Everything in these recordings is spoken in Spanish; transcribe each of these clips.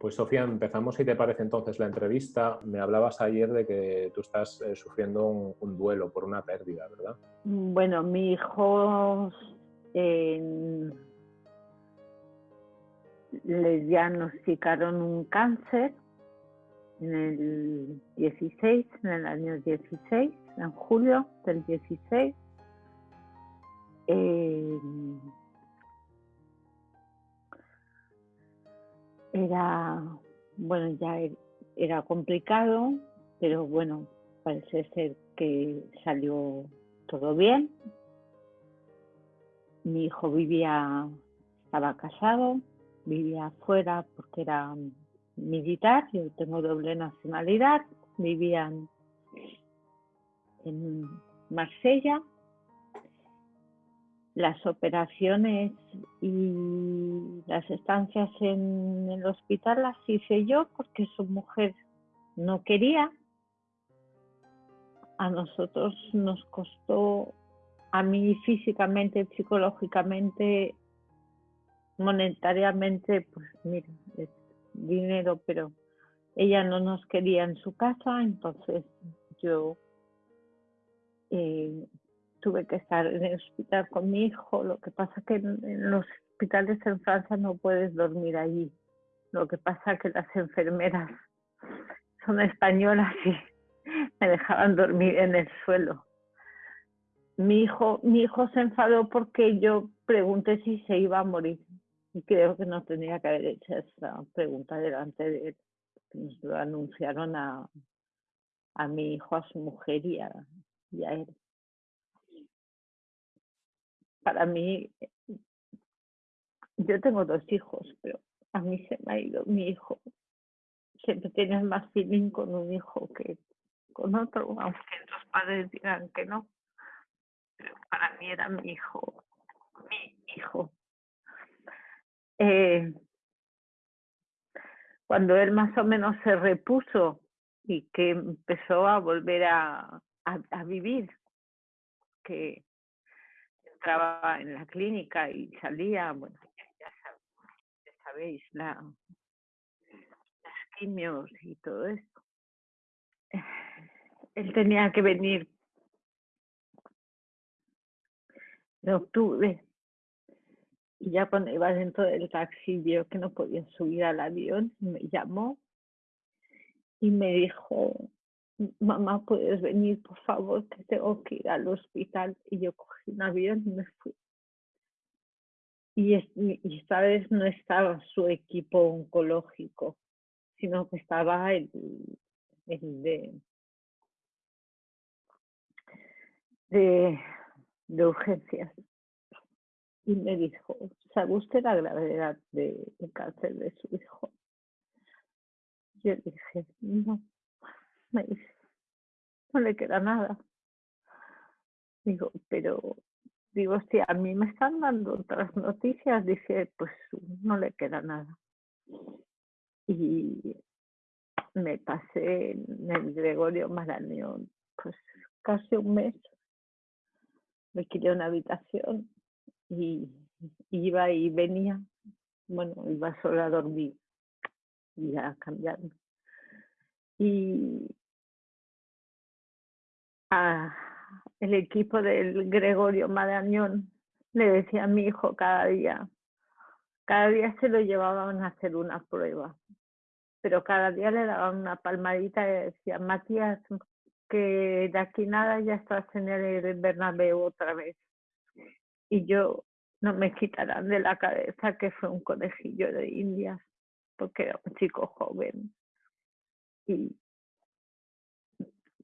Pues Sofía, empezamos si te parece entonces la entrevista. Me hablabas ayer de que tú estás eh, sufriendo un, duelo por una pérdida, ¿verdad? Bueno, mi hijo le diagnosticaron un cáncer en el 16, en el año 16, en julio del 16. Eh, era, bueno, ya er, era complicado, pero bueno, parece ser que salió todo bien. Mi hijo vivía, estaba casado, vivía afuera porque era militar, yo tengo doble nacionalidad, vivían en Marsella. Las operaciones y las estancias en el hospital las hice yo porque su mujer no quería. A nosotros nos costó, a mí físicamente, psicológicamente, monetariamente, pues mira, dinero, pero ella no nos quería en su casa, entonces yo eh, tuve que estar en el hospital con mi hijo. Lo que pasa que en, los hospitales en Francia no puedes dormir allí. Lo que pasa que las enfermeras son españolas y me dejaban dormir en el suelo. Mi hijo, mi hijo se enfadó porque yo pregunté si se iba a morir. Y creo que no tenía que haber hecho esa pregunta delante de él. Nos lo anunciaron a, a mi hijo, a su mujer y a, él. Para mí, yo tengo dos hijos, pero a mí se me ha ido mi hijo. Siempre tienes más feeling con un hijo que con otro, aunque los padres digan que no. Pero para mí era mi hijo, mi hijo. Eh, cuando él más o menos se repuso y que empezó a volver a, vivir, que entraba en la clínica y salía, bueno, ya, sabéis, la, las quimios y todo esto. Él tenía que venir en octubre y ya cuando iba dentro del taxi vio que no podía subir al avión, me llamó y me dijo, mamá, ¿puedes venir, por favor, que tengo que ir al hospital? Y yo cogí un avión y me fui. Y, esta vez no estaba su equipo oncológico, sino que estaba el, de, de, de urgencias y me dijo, ¿sabe usted la gravedad del cáncer de su hijo? Yo dije, no, me dice, no le queda nada. Digo, pero, digo, si a mí me están dando otras noticias, dice, pues no le queda nada. Y me pasé en el Gregorio Marañón, pues casi un mes. Me quité una habitación y, iba y venía, bueno, iba solo a dormir y a cambiar. Y el equipo del Gregorio Marañón le decía a mi hijo cada día, cada día se lo llevaban a hacer una prueba, pero cada día le daban una palmadita y decía, Matías, que de aquí nada ya estás en el Bernabéu otra vez y yo no me quitarán de la cabeza que fue un conejillo de indias, porque era un chico joven. Y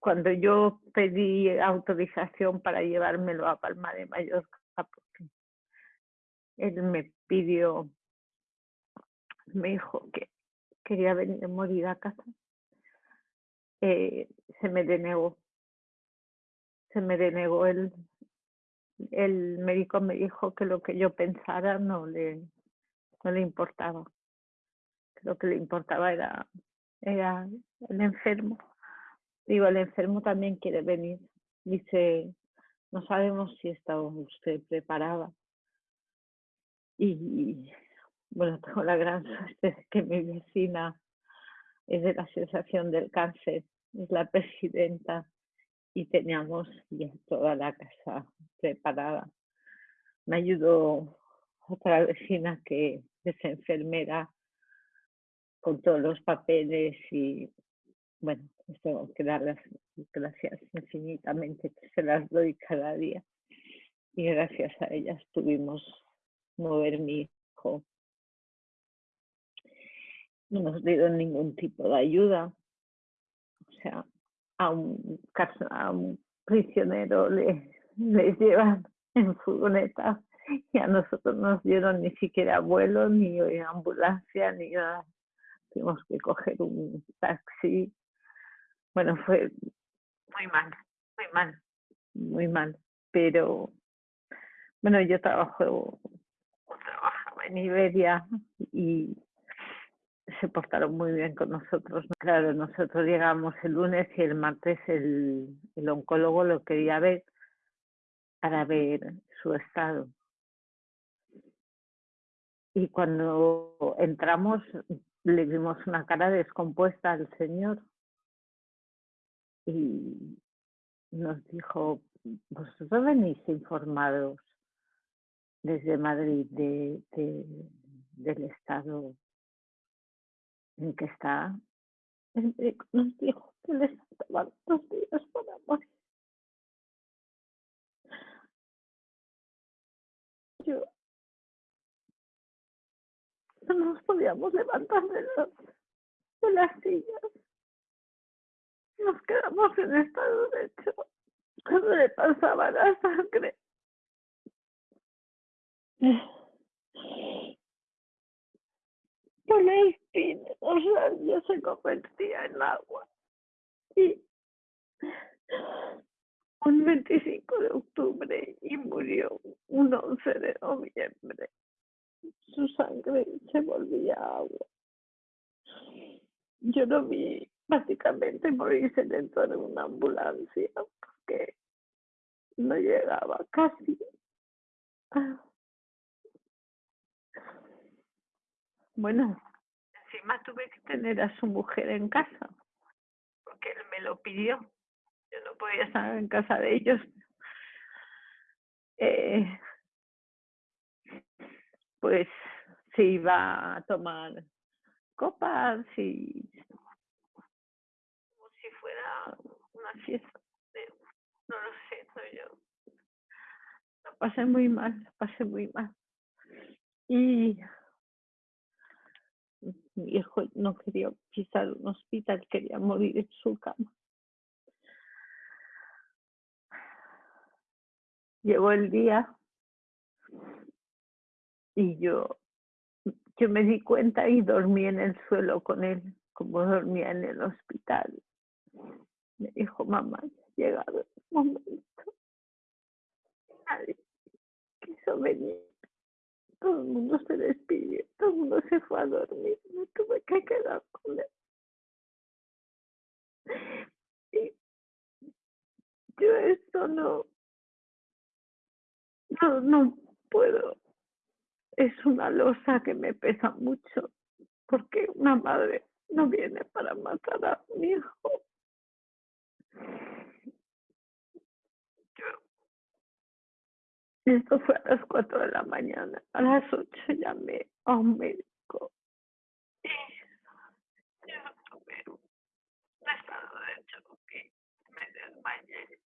cuando yo pedí autorización para llevármelo a Palma de Mallorca, porque él me pidió, me dijo que quería venir a morir a casa, eh, se me denegó. Se me denegó el, el médico me dijo que lo que yo pensara no le, no le importaba. Lo que le importaba era, era el enfermo. Digo, el enfermo también quiere venir. Dice, no sabemos si está usted preparada. Y bueno, tengo la gran suerte de que mi vecina es de la Asociación del Cáncer, es la presidenta y teníamos ya toda la casa preparada. Me ayudó otra vecina que es enfermera con todos los papeles y bueno, pues tengo que dar las gracias infinitamente, que se las doy cada día. Y gracias a ellas pudimos mover mi hijo. No nos dieron ningún tipo de ayuda. O sea, a un, prisionero le, les llevan en furgoneta y a nosotros nos dieron ni siquiera vuelo, ni ambulancia, ni nada. Tuvimos que coger un taxi bueno, fue muy mal, muy mal, muy mal. Pero bueno, yo trabajo, en Iberia y se portaron muy bien con nosotros. Claro, nosotros llegamos el lunes y el martes el, el oncólogo lo quería ver para ver su estado. Y cuando entramos le vimos una cara descompuesta al señor y nos dijo, vosotros venís informados desde Madrid de, del estado en que está. Médico nos dijo que les estaban dos días para morir. Yo no nos podíamos levantar de, de las sillas nos quedamos en estado de hecho cuando le pasaba la sangre. Por la espina, ya se convertía en agua. Y un 25 de octubre y murió un 11 de noviembre. Su sangre se volvía agua. Yo no vi básicamente morirse dentro de una ambulancia porque no llegaba casi. Bueno, encima tuve que tener a su mujer en casa porque él me lo pidió. Yo no podía estar en casa de ellos. Eh, pues se iba a tomar copas y No lo sé, no yo. Lo pasé muy mal, lo pasé muy mal. Y mi hijo no quería pisar un hospital, quería morir en su cama. Llegó el día y yo, yo me di cuenta y dormí en el suelo con él, como dormía en el hospital. Me dijo, mamá, ya ha llegado el momento. Nadie quiso venir. Todo el mundo se despidió, todo el mundo se fue a dormir. Me tuve que quedar con él. Y yo esto no, no, no puedo. Es una losa que me pesa mucho, porque una madre no viene para matar a mi hijo. Esto fue a las 4 de la mañana. A las 8 llamé a un médico. Y yo tuve un estado de choque. Me desmayé.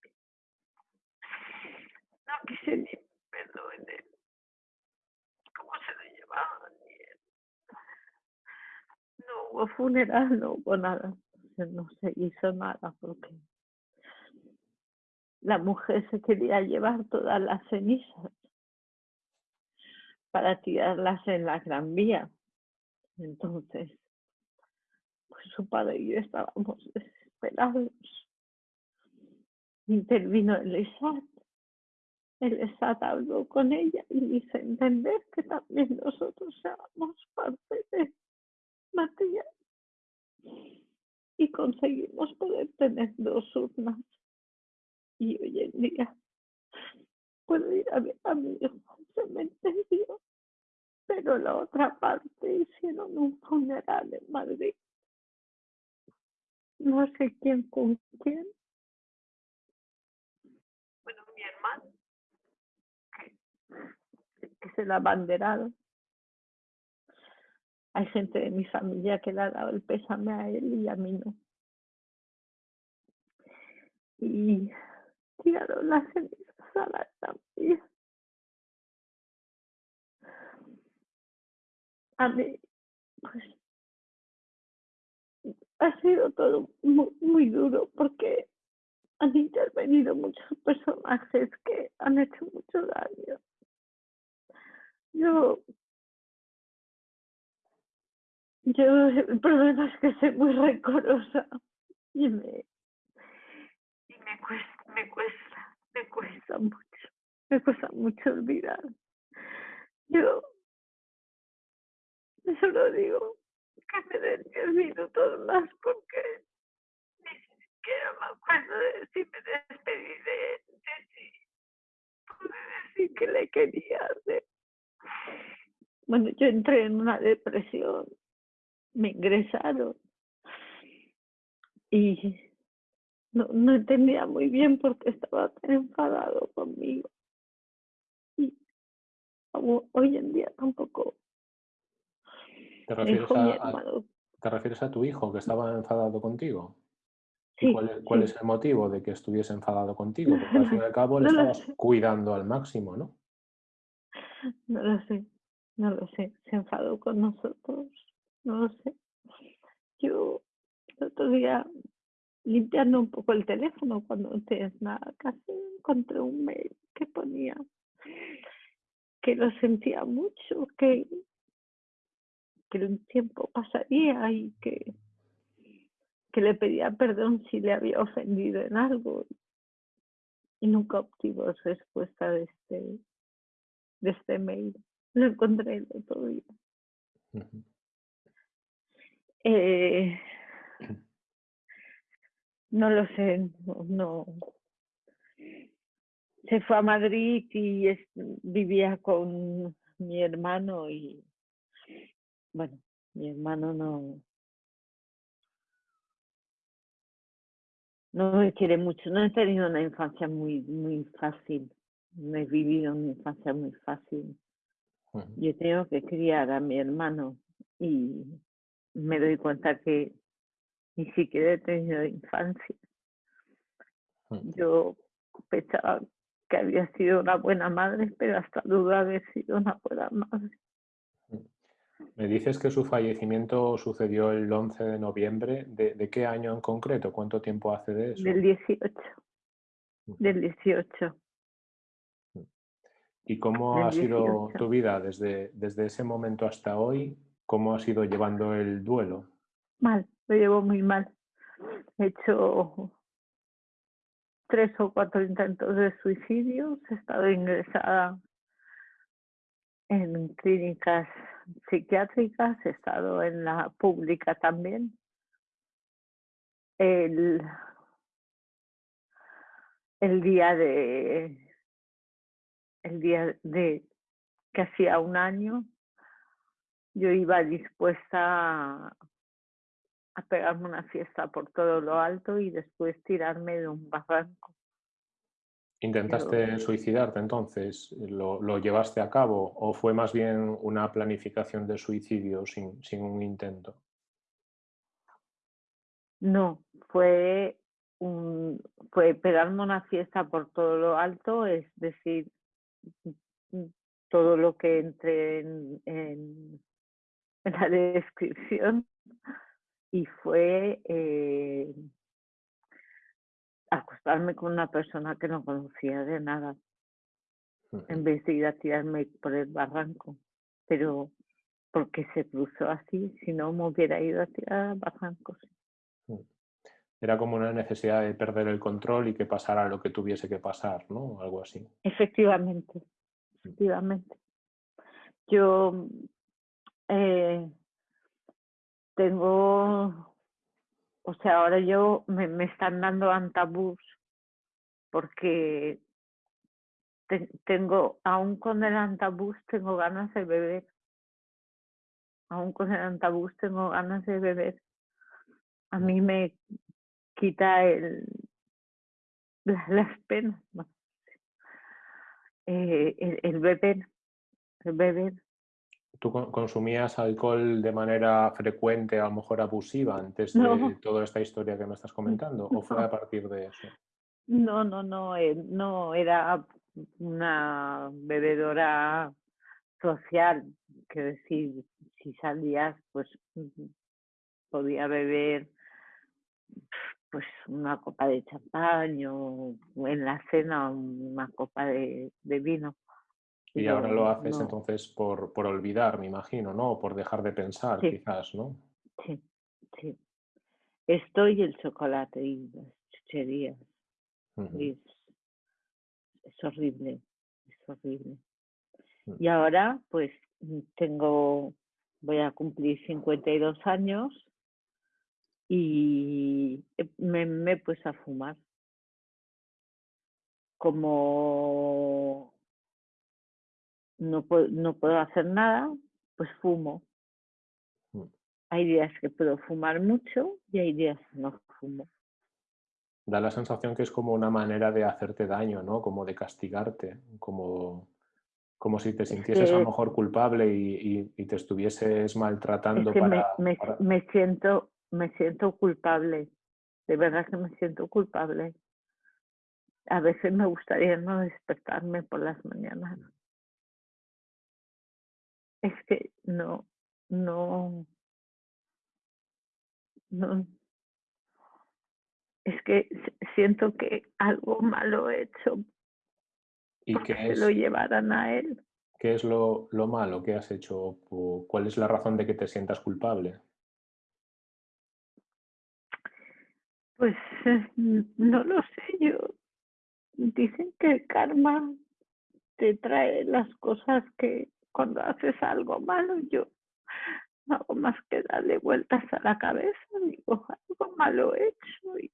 No quise ni verlo en él. ¿Cómo se lo llevaban? No hubo funeral, no hubo nada. No se hizo nada porque la mujer se quería llevar todas las cenizas para tirarlas en la gran vía. Entonces, pues su padre y yo estábamos desesperados. Intervino el ESAT. El ESAT habló con ella y hizo entender que también nosotros éramos parte de Matías. Y conseguimos poder tener dos urnas y hoy en día puedo ir a ver a mi hijo al cementerio, pero la otra parte hicieron un funeral en Madrid. No sé quién con quién. Bueno, mi hermano, que, que se la abanderaron. Hay gente de mi familia que le ha dado el pésame a él y a mí no. Y tiraron las cenizas a la también. A mí, pues, ha sido todo muy, muy duro porque han intervenido muchos personajes que han hecho mucho daño. Yo yo, el problema es que soy muy rencorosa y me, y me cuesta, me cuesta, me cuesta mucho, me cuesta mucho olvidar. Yo solo digo que me den diez minutos más porque ni siquiera me acuerdo de si me despedí de él, de si pude decir que le quería hacer. Bueno, yo entré en una depresión me ingresaron. Y no, no entendía muy bien por qué estaba tan enfadado conmigo. Y hoy en día tampoco. ¿Te refieres, a, ¿Te refieres a tu hijo que estaba enfadado contigo? Sí, ¿Cuál, cuál es el motivo de que estuviese enfadado contigo? Porque al fin y al cabo le estabas cuidando al máximo, ¿no? No lo sé, no lo sé. Se enfadó con nosotros no lo sé. Yo el otro día limpiando un poco el teléfono cuando no nada casi encontré un mail que ponía que lo sentía mucho, que, que el tiempo pasaría y que, que le pedía perdón si le había ofendido en algo y nunca obtuvo respuesta de este de este mail. Lo encontré el otro día. Eh, no lo sé, no, Se fue a Madrid y vivía con mi hermano y, bueno, mi hermano no, no me quiere mucho. No he tenido una infancia muy, muy fácil. No he vivido una infancia muy fácil. Yo tengo que criar a mi hermano y me doy cuenta que ni siquiera he tenido infancia. Yo pensaba que había sido una buena madre, pero hasta duda haber sido una buena madre. Me dices que su fallecimiento sucedió el 11 de noviembre. ¿De, qué año en concreto? ¿Cuánto tiempo hace de eso? Del 18. Del 18. ¿Y cómo ha sido tu vida desde, desde ese momento hasta hoy? ¿Cómo has ido llevando el duelo? Mal, lo llevo muy mal. He hecho tres o cuatro intentos de suicidio, he estado ingresada en clínicas psiquiátricas, he estado en la pública también. El, el día de el día de que hacía un año yo iba dispuesta a, pegarme una fiesta por todo lo alto y después tirarme de un barranco. ¿Intentaste suicidarte entonces? ¿Lo, llevaste a cabo o fue más bien una planificación de suicidio sin, sin un intento? No, fue, un, fue pegarme una fiesta por todo lo alto, es decir, todo lo que entre en en la descripción y fue eh, acostarme con una persona que no conocía de nada en vez de ir a tirarme por el barranco. Pero porque se cruzó así, si no me hubiera ido a tirar al barranco. Mm. Era como una necesidad de perder el control y que pasara lo que tuviese que pasar, ¿no? Algo así. Efectivamente, mm. efectivamente. Yo eh, tengo, o sea, ahora yo me, me están dando antabús porque tengo, aún con el antabús, tengo ganas de beber. aún con el antabús tengo ganas de beber. A mí me quita el, las penas, eh, el, el beber, el beber. ¿Tú consumías alcohol de manera frecuente, a lo mejor abusiva, antes de toda esta historia que me estás comentando? ¿O fue a partir de eso? No, no, no, eh, no, era una bebedora social, que decir, si salías, pues podía beber pues una copa de champán o en la cena una copa de, vino. Y ahora lo haces entonces por, por olvidar, me imagino, ¿no? O por dejar de pensar, quizás, ¿no? Sí, sí. Esto y el chocolate y las chucherías. es, horrible, es horrible. Mm. Y ahora, pues, tengo, voy a cumplir 52 años y me, me he puesto a fumar. Como no puedo, no puedo hacer nada, pues fumo. Mm. Hay días que puedo fumar mucho y hay días que no fumo. Da la sensación que es como una manera de hacerte daño, ¿no? Como de castigarte, como, como si te sintieses a lo mejor culpable y, te estuvieses maltratando para, me, siento me siento culpable, de verdad que me siento culpable. A veces me gustaría no despertarme por las mañanas. Es que no, no, no, es que siento que algo malo he hecho ¿Y que lo llevaran a él. ¿Qué es lo, lo malo que has hecho? ¿Cuál es la razón de que te sientas culpable? Pues no lo sé, yo. Dicen que el karma te trae las cosas que cuando haces algo malo, yo no hago más que darle vueltas a la cabeza, digo, algo malo he hecho y,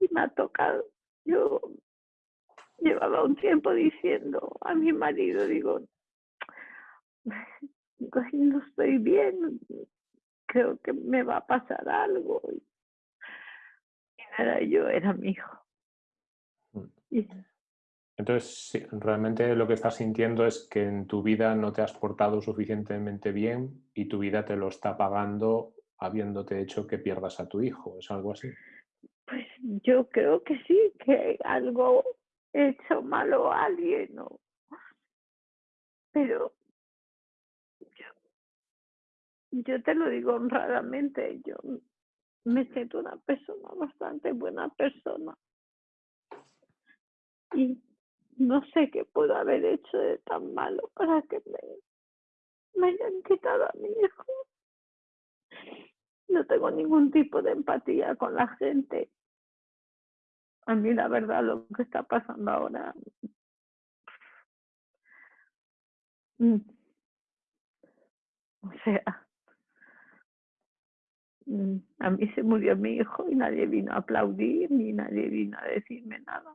y me ha tocado. Yo llevaba un tiempo diciendo a mi marido, digo, no estoy bien, creo que me va a pasar algo era yo, era mi hijo. Mm. Entonces, realmente lo que estás sintiendo es que en tu vida no te has portado suficientemente bien y tu vida te lo está pagando habiéndote hecho que pierdas a tu hijo. ¿Es algo así? Pues yo creo que sí, que algo he hecho malo a alguien. ¿no? Pero yo, te lo digo honradamente, yo me siento una persona bastante buena persona. Y no sé qué puedo haber hecho de tan malo para que me, me hayan quitado a mi hijo. No tengo ningún tipo de empatía con la gente. A mí la verdad lo que está pasando ahora mm, o sea, Mm, a mí se murió mi hijo y nadie vino a aplaudir ni nadie vino a decirme nada.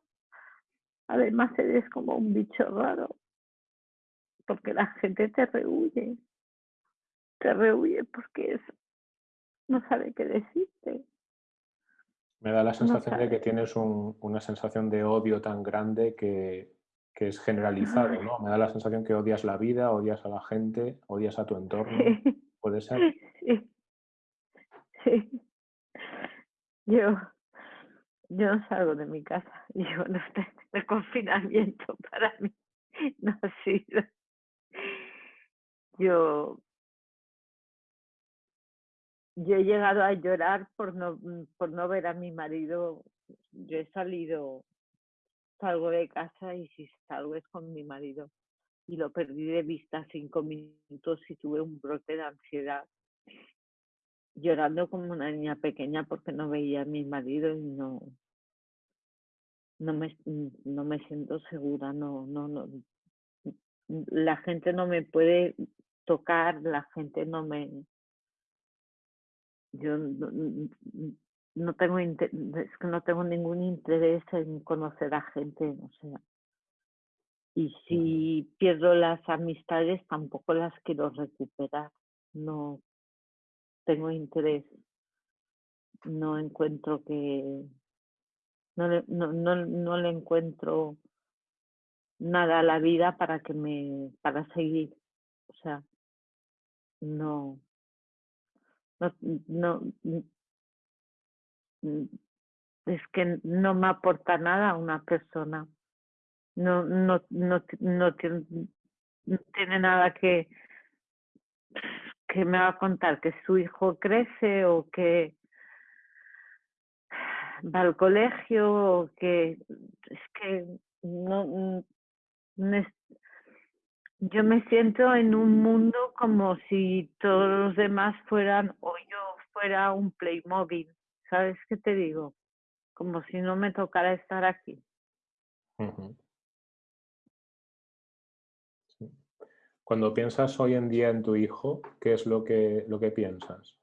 Además eres como un bicho raro, porque la gente te rehuye, te rehuye porque es, no sabe qué decirte. Me da la sensación de que tienes una sensación de odio tan grande que, que es generalizado, ¿no? Me da la sensación que odias la vida, odias a la gente, odias a tu entorno. ¿Puede ser? Sí. Yo, yo no salgo de mi casa. Yo no estoy el confinamiento para mí no ha sido. Yo, yo he llegado a llorar por no, por no ver a mi marido. Yo he salido, salgo de casa y si salgo es con mi marido. Y lo perdí de vista cinco minutos y tuve un brote de ansiedad llorando como una niña pequeña porque no veía a mi marido y no no me no me siento segura no no no la gente no me puede tocar la gente no me yo no, tengo es que no tengo ningún interés en conocer a gente o sea Y si pierdo las amistades, tampoco las quiero recuperar. No tengo interés. No encuentro que... No le, no, no, no le encuentro nada a la vida para que me... para seguir. O sea, no... No, no, es que no me aporta nada a una persona no, no, no, no, tiene, no tiene nada que, que me va a contar, que su hijo crece o que va al colegio o que es que no, yo me siento en un mundo como si todos los demás fueran o yo fuera un Playmobil, ¿sabes qué te digo? Como si no me tocara estar aquí. Cuando piensas hoy en día en tu hijo, ¿qué es lo que, lo que piensas?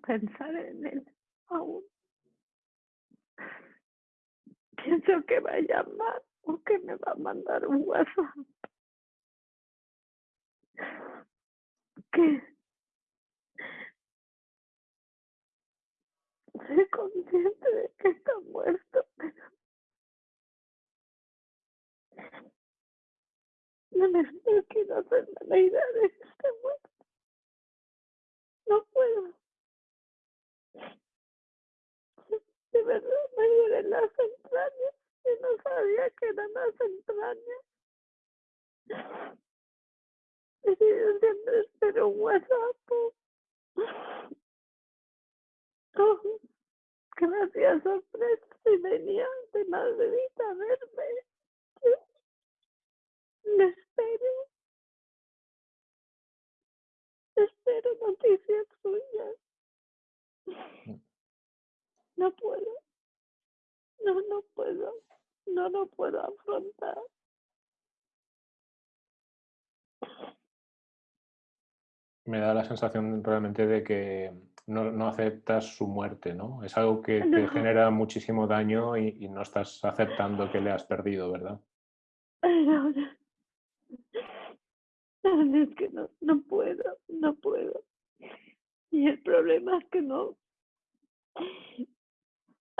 pensar en él aún. Pienso que va a llamar o que me va a mandar un WhatsApp. Que soy consciente de que está muerto, pero No me quiero hacerme la idea de que está muerto. No puedo. De verdad me duelen las entrañas. Yo no sabía que eran las entrañas. Yo siempre espero un WhatsApp. Oh, que me hacía sorpresa y venía de Madrid a verme. Me espero. Espero noticias suyas. No puedo. No, no puedo. No lo puedo afrontar. Me da la sensación realmente de que no, no aceptas su muerte, ¿no? Es algo que te genera muchísimo daño y, y, no estás aceptando que le has perdido, ¿verdad? No, es que no, no puedo, no puedo. Y el problema es que no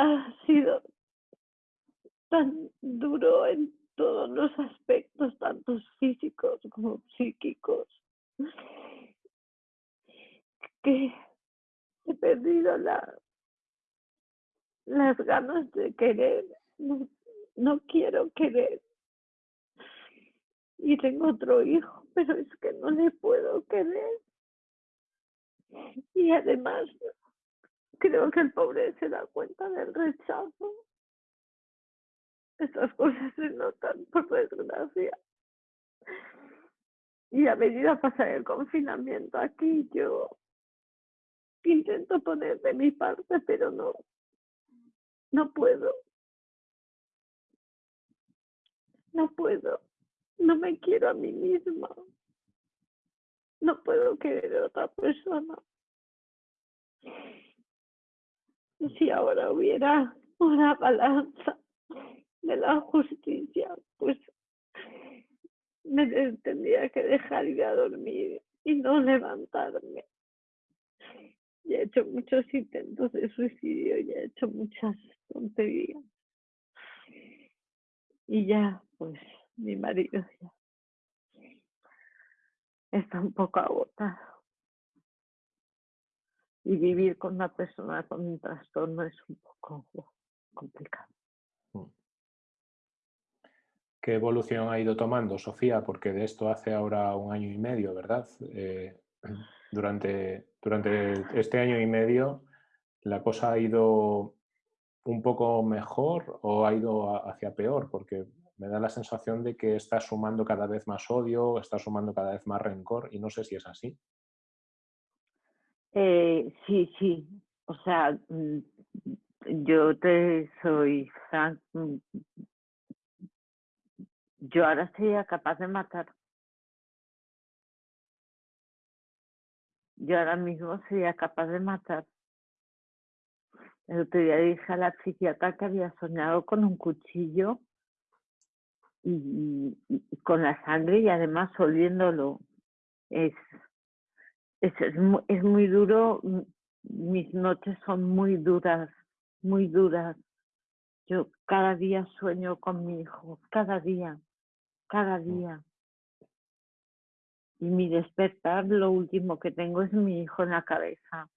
ha sido tan duro en todos los aspectos, tanto físicos como psíquicos, que he perdido la, las ganas de querer, no, no quiero querer. Y tengo otro hijo pero es que no le puedo querer. Y además, creo que el pobre se da cuenta del rechazo. Estas cosas se notan, por desgracia. Y a medida pasar el confinamiento aquí, yo intento poner de mi parte, pero no, no puedo. No puedo. No me quiero a mí misma. No puedo querer a otra persona. Si ahora hubiera una balanza de la justicia, pues me tendría que dejar ir a dormir y no levantarme. Y he hecho muchos intentos de suicidio y he hecho muchas tonterías. Y ya, pues mi marido ya está un poco agotado. Y vivir con una persona con un trastorno es un poco complicado. Mm. ¿Qué evolución ha ido tomando, Sofía? Porque de esto hace ahora un año y medio, ¿verdad? Eh, durante, durante este año y medio, ¿la cosa ha ido un poco mejor o ha ido hacia peor? Porque me da la sensación de que está sumando cada vez más odio, está sumando cada vez más rencor y no sé si es así. Eh, sí, sí. O sea, mm, yo te soy frank. Mm, yo ahora sería capaz de matar. Yo ahora mismo sería capaz de matar. El otro día dije a la psiquiatra que había soñado con un cuchillo y, con la sangre y además oliéndolo. Es, es, es, muy duro, mis noches son muy duras, muy duras. Yo cada día sueño con mi hijo, cada día, cada mm. día. Y mi despertar, lo último que tengo es mi hijo en la cabeza.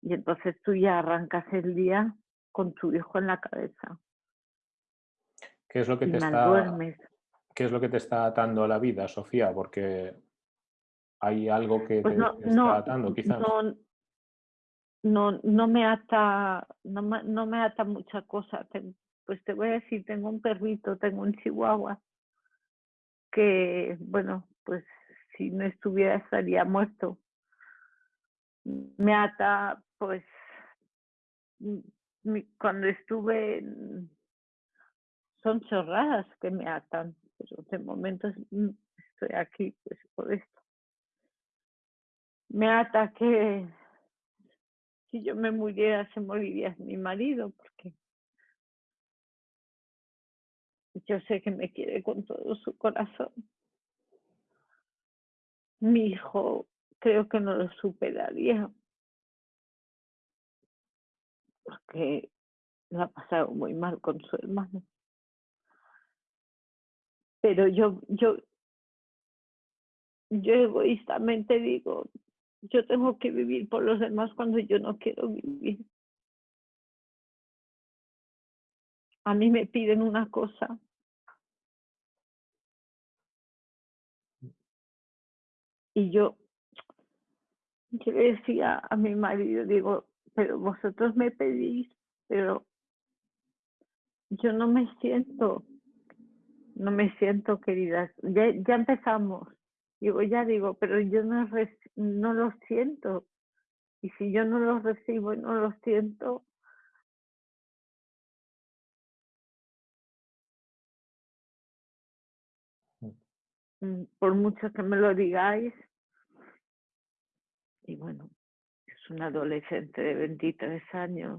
Y entonces tú ya arrancas el día con tu hijo en la cabeza. ¿Qué es lo que te está, ¿qué es lo que te está atando a la vida, Sofía? Porque hay algo que pues te, está atando, quizás. No, no, me ata, no me, no me ata mucha cosa. Pues te voy a decir, tengo un perrito, tengo un chihuahua, que, bueno, pues si no estuviera estaría muerto. Me ata pues cuando estuve, son chorradas que me atan, pero de momento mm, estoy aquí pues por esto. Me ata que si yo me muriera se moriría mi marido, porque yo sé que me quiere con todo su corazón. Mi hijo creo que no lo superaría porque lo ha pasado muy mal con su hermano. Pero yo, yo, yo egoístamente digo, yo tengo que vivir por los demás cuando yo no quiero vivir. A mí me piden una cosa. Y yo, yo le decía a mi marido, digo, pero vosotros me pedís, pero yo no me siento, no me siento querida. Ya, ya empezamos. Digo, ya digo, pero yo no, no lo siento. Y si yo no lo recibo y no lo siento, mm, por mucho que me lo digáis, y bueno, un adolescente de 23 años.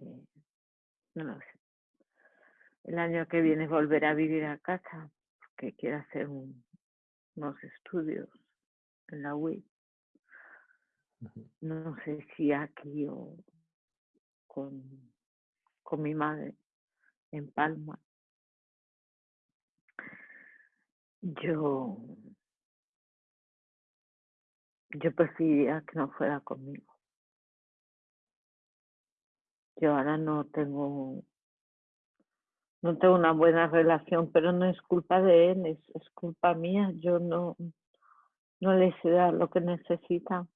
Eh, no lo sé. El año que viene volverá a vivir a casa porque quiere hacer unos estudios en la UIT. No sé si aquí o con, con mi madre en Palma. Yo yo preferiría que no fuera conmigo. Yo ahora no tengo no tengo una buena relación, pero no es culpa de él, es, culpa mía. Yo no, no le sé dar lo que necesita.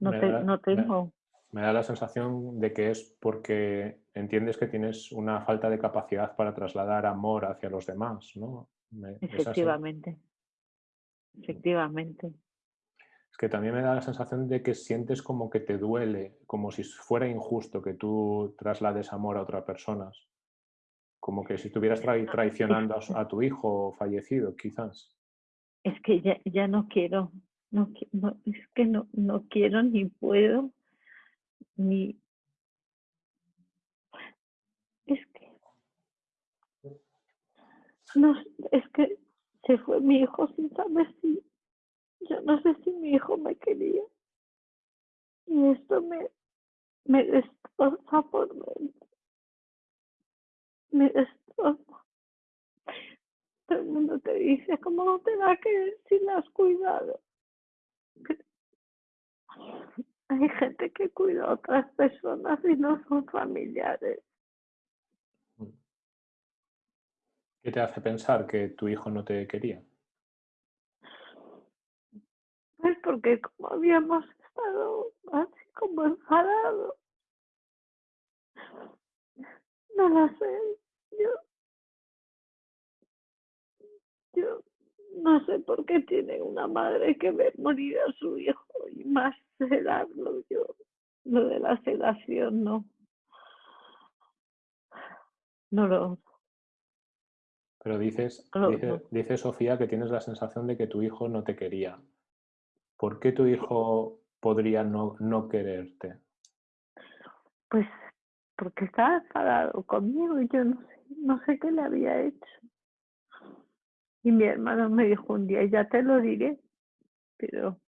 No, no tengo. Me, me, da la sensación de que es porque entiendes que tienes una falta de capacidad para trasladar amor hacia los demás, ¿no? Efectivamente. Efectivamente que también me da la sensación de que sientes como que te duele, como si fuera injusto que tú traslades amor a otras personas. Como que si estuvieras traicionando a, tu hijo fallecido, quizás. Es que ya, ya no quiero, no, no, es que no, no quiero ni puedo, ni... Es que... No, es que se fue mi hijo sin saber si yo no sé si mi hijo me quería. Y esto me, me destroza por dentro. Me destroza. Todo el mundo te dice, ¿cómo no te va a querer si lo has cuidado? Hay gente que cuida a otras personas y no son familiares. ¿Qué te hace pensar que tu hijo no te quería? Pues porque como habíamos estado así como enfadados. No lo sé. Yo, yo no sé por qué tiene una madre que ver morir a su hijo y más sedarlo yo. Lo de la sedación no. No lo. Pero dices, dice Sofía que tienes la sensación de que tu hijo no te quería. ¿Por qué tu hijo, podría no, no quererte? Pues porque estaba enfadado conmigo y yo no sé, no sé qué le había hecho. Y mi hermano me dijo un día, ya te lo diré, pero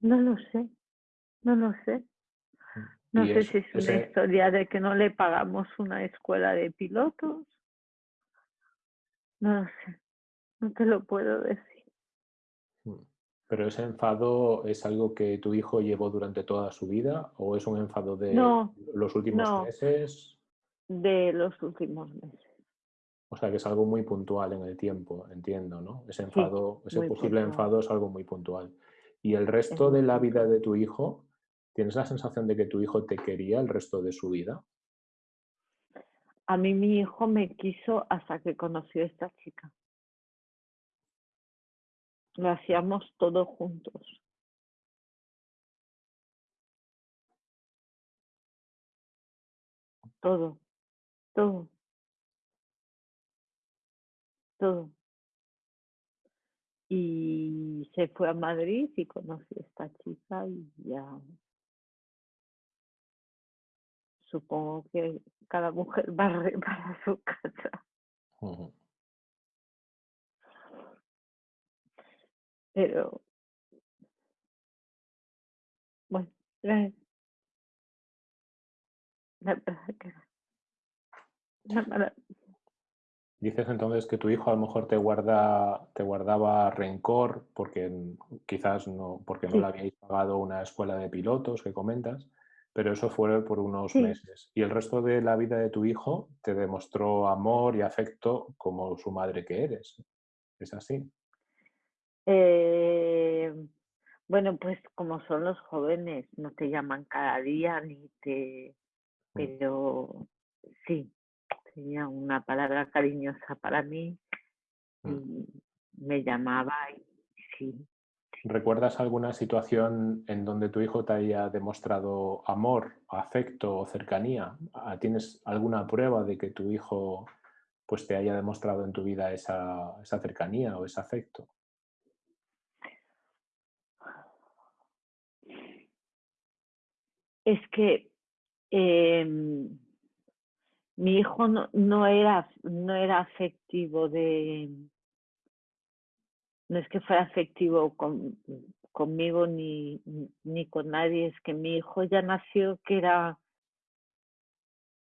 no lo sé, no lo sé. No sé si es una historia de que no le pagamos una escuela de pilotos. No lo sé, no te lo puedo decir. ¿Pero ese enfado es algo que tu hijo llevó durante toda su vida o es un enfado de los últimos meses? De los últimos meses. O sea que es algo muy puntual en el tiempo, entiendo, ¿no? Ese enfado, ese posible enfado es algo muy puntual. ¿Y el resto de la vida de tu hijo, tienes la sensación de que tu hijo te quería el resto de su vida? A mí mi hijo me quiso hasta que conoció a esta chica. Lo hacíamos todos juntos. Todo, todo. todo. Y se fue a Madrid y conoció a esta chica y ya supongo que cada mujer va para su casa. Pero bueno, la, la verdad que la, Dices entonces que tu hijo a lo mejor te guarda, te guardaba rencor porque quizás no, porque no le habíais pagado una escuela de pilotos que comentas, pero eso fue por unos meses. Y el resto de la vida de tu hijo te demostró amor y afecto como su madre que eres. ¿Es así? Eh, bueno, pues como son los jóvenes, no te llaman cada día ni te... Mm. Pero sí, tenía una palabra cariñosa para mí mm. y me llamaba y sí. ¿Recuerdas alguna situación en donde tu hijo te haya demostrado amor, afecto o cercanía? Ah, ¿Tienes alguna prueba de que tu hijo pues, te haya demostrado en tu vida esa, esa cercanía o ese afecto? Es que eh, mi hijo no, no, era, no era afectivo de, no es que fuera afectivo con, conmigo ni, ni con nadie, es que mi hijo ya nació que era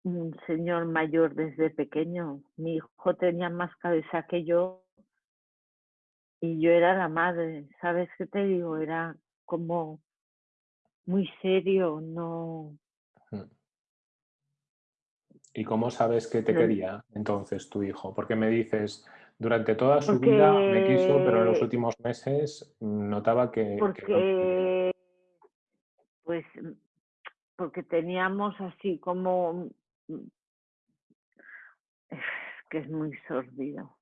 un señor mayor desde pequeño. Mi hijo tenía más cabeza que yo y yo era la madre, ¿sabes qué te digo? Era como muy serio, no, ¿Y cómo sabes que te quería entonces tu hijo? Porque me dices, durante toda su vida me quiso, pero en los últimos meses notaba que... Porque, pues, porque teníamos así como... que es muy sordido.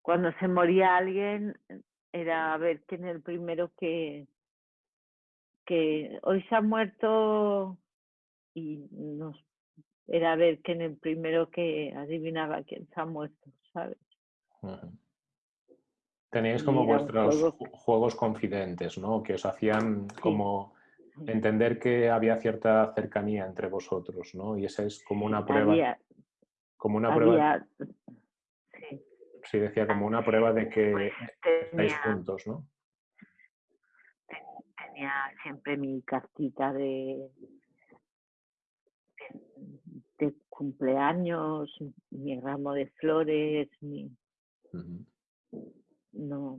Cuando se moría alguien, era a ver quién es el primero que, que hoy se ha muerto y nos era ver quién el primero que adivinaba quién se ha muerto, ¿sabes? Teníais como vuestros juegos confidentes, ¿no? Que os hacían como entender que había cierta cercanía entre vosotros, ¿no? Y esa es como una prueba. como una prueba. Sí. sí. decía como una prueba de que pues estáis juntos, ¿no? Tenía siempre mi cartita de de cumpleaños, mi ramo de flores, mi... No.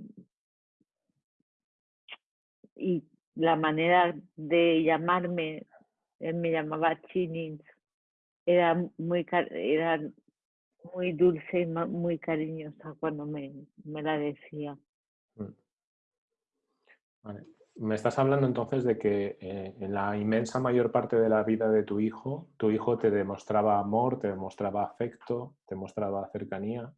Y la manera de llamarme, él me llamaba Chinins, era muy, era muy dulce y muy cariñosa cuando me, me la decía. Mm. Vale. Me estás hablando entonces de que eh, en la inmensa mayor parte de la vida de tu hijo, tu hijo te demostraba amor, te demostraba afecto, te mostraba cercanía.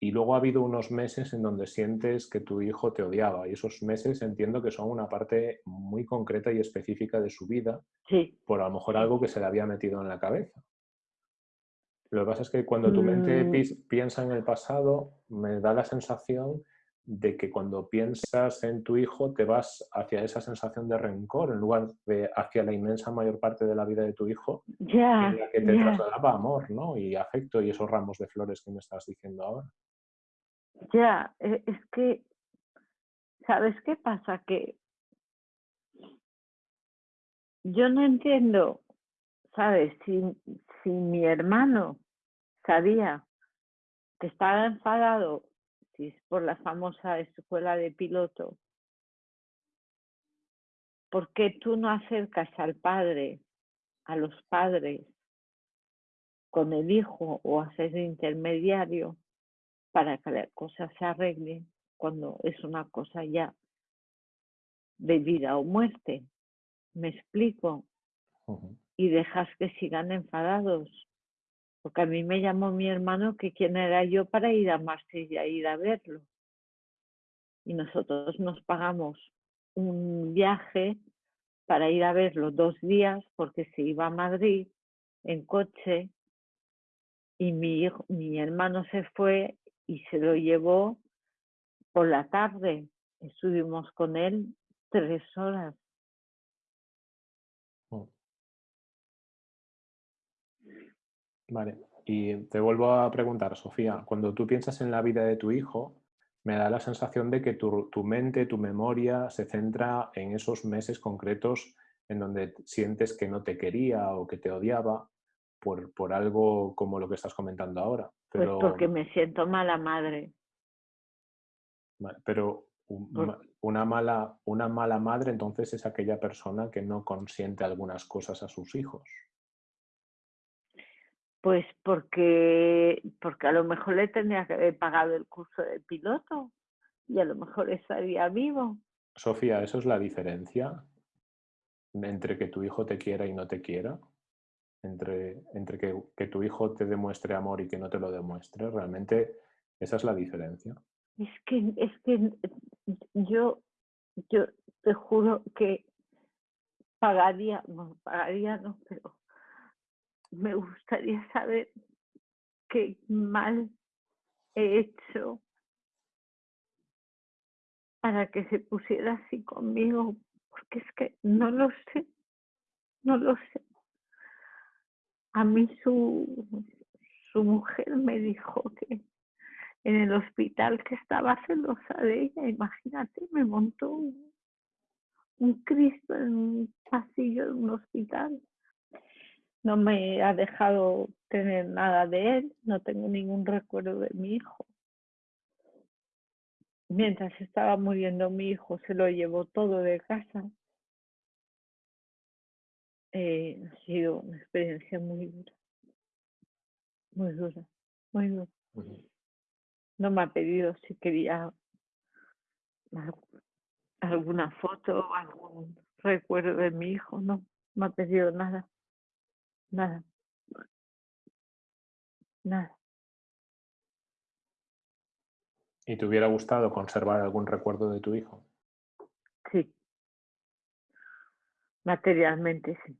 Y luego ha habido unos meses en donde sientes que tu hijo te odiaba. Y esos meses entiendo que son una parte muy concreta y específica de su vida. Sí. Por a lo mejor algo que se le había metido en la cabeza. Lo que pasa es que cuando tu mente mm. piensa en el pasado, me da la sensación de que cuando piensas en tu hijo te vas hacia esa sensación de rencor en lugar de hacia la inmensa mayor parte de la vida de tu hijo ya, en la que te trasladaba amor ¿no? y afecto y esos ramos de flores que me estás diciendo ahora. Ya, e, es que, ¿sabes qué pasa? Que yo no entiendo, ¿sabes? Si, si mi hermano sabía que estaba enfadado, por la famosa escuela de piloto, ¿por qué tú no acercas al padre, a los padres, con el hijo o haces de intermediario para que la cosa se arregle cuando es una cosa ya de vida o muerte? ¿Me explico? Y dejas que sigan enfadados. Porque a mí me llamó mi hermano que quién era yo para ir a Marsella, ir a verlo. Y nosotros nos pagamos un viaje para ir a verlo dos días porque se iba a Madrid en coche y mi, mi hermano se fue y se lo llevó por la tarde. Estuvimos con él tres horas. Vale, y te vuelvo a preguntar, Sofía, cuando tú piensas en la vida de tu hijo, me da la sensación de que tu, mente, tu memoria se centra en esos meses concretos en donde sientes que no te quería o que te odiaba por, por algo como lo que estás comentando ahora. Pues Pero, pues porque me siento mala madre. Pero una mala, una mala madre entonces es aquella persona que no consiente algunas cosas a sus hijos. Pues porque, porque a lo mejor le tendría que haber pagado el curso de piloto y a lo mejor estaría vivo. Sofía, ¿eso es la diferencia entre que tu hijo te quiera y no te quiera? Entre, entre que, que tu hijo te demuestre amor y que no te lo demuestre. Realmente esa es la diferencia. Es que, es que yo, yo te juro que pagaría, no, pagaría no, pero me gustaría saber qué mal he hecho para que se pusiera así conmigo, porque es que no lo sé, no lo sé. A mí su, su mujer me dijo que en el hospital que estaba celosa de ella, imagínate, me montó un, un Cristo en un pasillo de un hospital no me ha dejado tener nada de él, no tengo ningún recuerdo de mi hijo. Mientras estaba muriendo mi hijo, se lo llevó todo de casa. Eh, ha sido una experiencia muy dura, muy dura, muy dura. No me ha pedido si quería alguna foto, algún recuerdo de mi hijo, no, no me ha pedido nada. Nada. Nada. ¿Y te hubiera gustado conservar algún recuerdo de tu hijo? Sí. Materialmente, sí.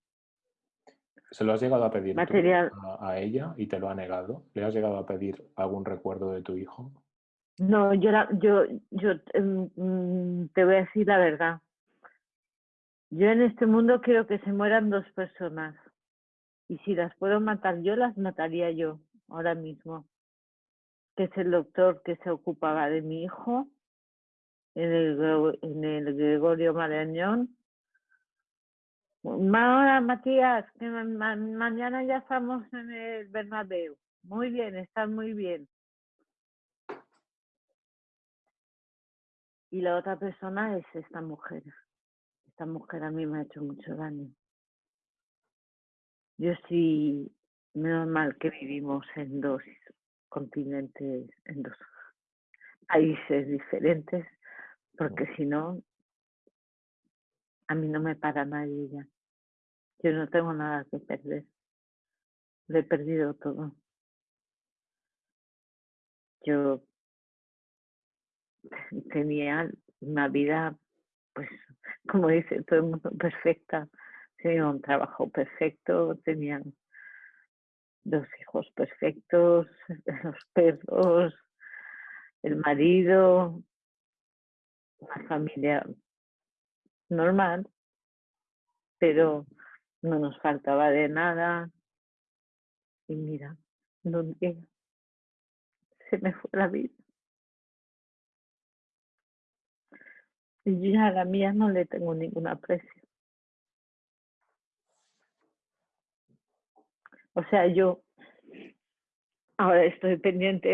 ¿Se lo has llegado a pedir a, ella y te lo ha negado? ¿Le has llegado a pedir algún recuerdo de tu hijo? No, yo, yo, yo em, mm, te voy a decir la verdad. Yo en este mundo quiero que se mueran dos personas. Y si las puedo matar yo, las mataría yo ahora mismo. Que es el doctor que se ocupaba de mi hijo en el, Gregorio Marañón. Hola Matías, que mañana ya estamos en el Bernabéu. Muy bien, están muy bien. Y la otra persona es esta mujer. Esta mujer a mí me ha hecho mucho daño. Yo sí, menos mal que vivimos en dos continentes, en dos países diferentes, porque si no, a mí no me para nadie ya. Yo no tengo nada que perder. Lo he perdido todo. Yo tenía una vida, pues, como dice todo el mundo, perfecta tenía un trabajo perfecto, tenían dos hijos perfectos, los perros, el marido, una familia normal, pero no nos faltaba de nada. Y mira, donde se me fue la vida. Y ya a la mía no le tengo ningún aprecio. O sea, yo ahora estoy pendiente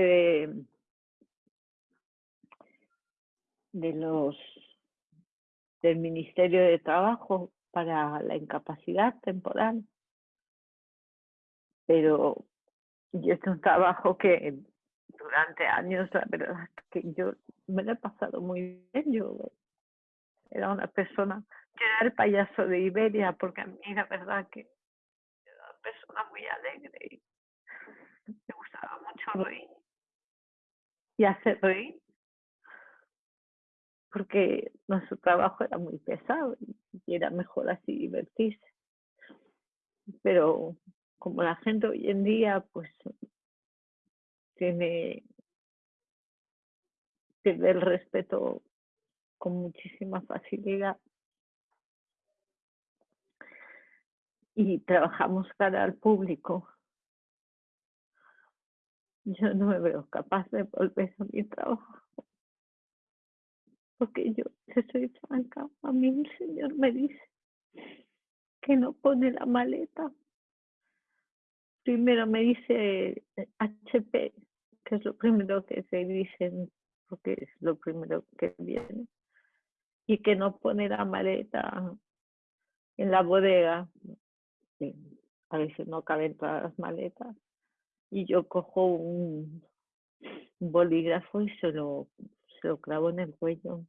de, los del Ministerio de Trabajo para la incapacidad temporal. Pero yo es un trabajo que durante años, la verdad que yo me lo he pasado muy bien. Yo era una persona, yo era el payaso de Iberia, porque a mí la verdad que persona muy alegre y me gustaba mucho reír y hacer reír porque nuestro trabajo era muy pesado y era mejor así divertirse. Pero como la gente hoy en día pues tiene pierde el respeto con muchísima facilidad y trabajamos cara al público. Yo no me veo capaz de volver a mi trabajo porque yo, si soy franca, a mí el Señor me dice que no pone la maleta. Primero me dice HP, que es lo primero que se dicen, porque es lo primero que viene, y que no pone la maleta en la bodega. A veces no caben todas las maletas. Y yo cojo un bolígrafo y se lo lo clavo en el cuello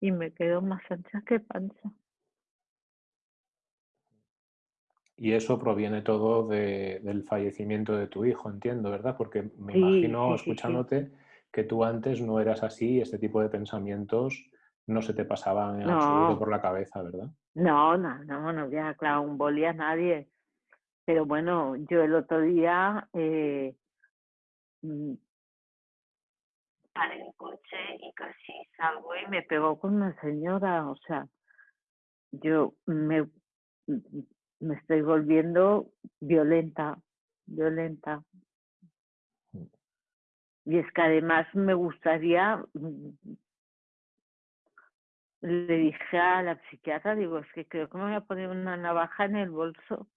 y me quedo más ancha que panza. Y eso proviene todo del fallecimiento de tu hijo, entiendo, ¿verdad? Porque me imagino, escuchándote, que tú antes no eras así, este tipo de pensamientos no se te pasaban en absoluto por la cabeza, ¿verdad? No, no, no, no había clavado un boli a nadie. Pero bueno, yo el otro día eh, mm, paré el coche y casi salgo y me pegó con una señora, o sea, yo me, me estoy volviendo violenta, violenta. Y es que además me gustaría, le dije a la psiquiatra, digo, es que creo que me voy a poner una navaja en el bolso.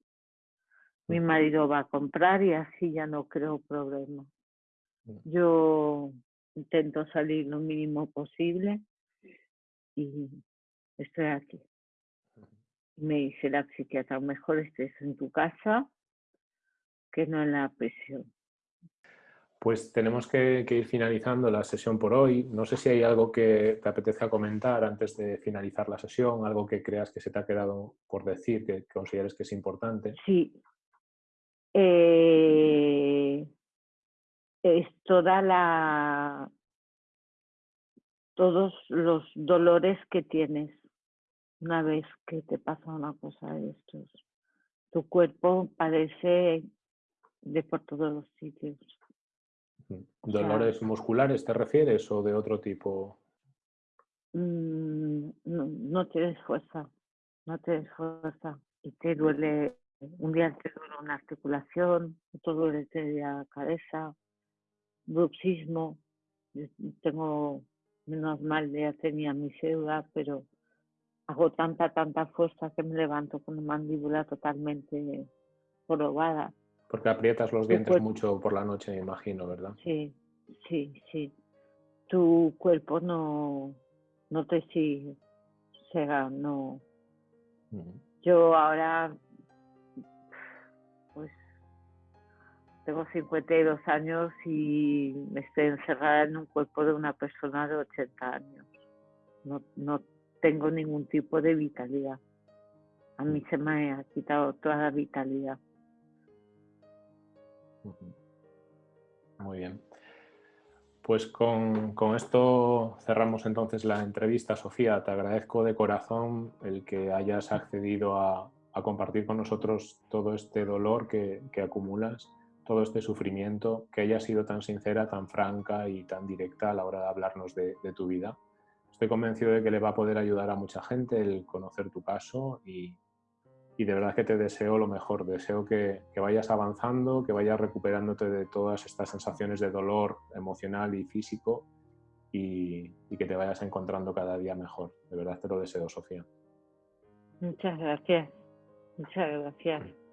Mi marido va a comprar y así ya no creo problema. Yo intento salir lo mínimo posible y estoy aquí. Me dice la psiquiatra, mejor estés en tu casa que no en la prisión. Pues tenemos que, ir finalizando la sesión por hoy. No sé si hay algo que te apetezca comentar antes de finalizar la sesión, algo que creas que se te ha quedado por decir, que consideres que es importante. Sí. Eh, es toda la todos los dolores que tienes una vez que te pasa una cosa de estos. Tu cuerpo padece de por todos los sitios. ¿Dolores musculares te refieres o de otro tipo? Mm, no, no tienes fuerza, no tienes fuerza. Y te duele, un día te duele una articulación, otro duele la cabeza, bruxismo, tengo, menos mal ya tenía mi cédula, pero hago tanta, tanta fuerza que me levanto con una mandíbula totalmente jorobada. Porque aprietas los dientes mucho por la noche, me imagino, ¿verdad? Sí, sí, sí. Tu cuerpo no, no te sigue, sea, no. Yo ahora Tengo 52 años y me estoy encerrada en un cuerpo de una persona de 80 años. No, no tengo ningún tipo de vitalidad. A mí se me ha quitado toda la vitalidad. Muy bien. Pues con, con, esto cerramos entonces la entrevista, Sofía. Te agradezco de corazón el que hayas accedido a, a compartir con nosotros todo este dolor que, que acumulas todo este sufrimiento, que haya sido tan sincera, tan franca y tan directa a la hora de hablarnos de, tu vida. estoy convencido de que le va a poder ayudar a mucha gente el conocer tu caso y, de verdad que te deseo lo mejor. Deseo que, vayas avanzando, que vayas recuperándote de todas estas sensaciones de dolor emocional y físico y, y que te vayas encontrando cada día mejor. De verdad te lo deseo, Sofía. Muchas gracias. Muchas gracias.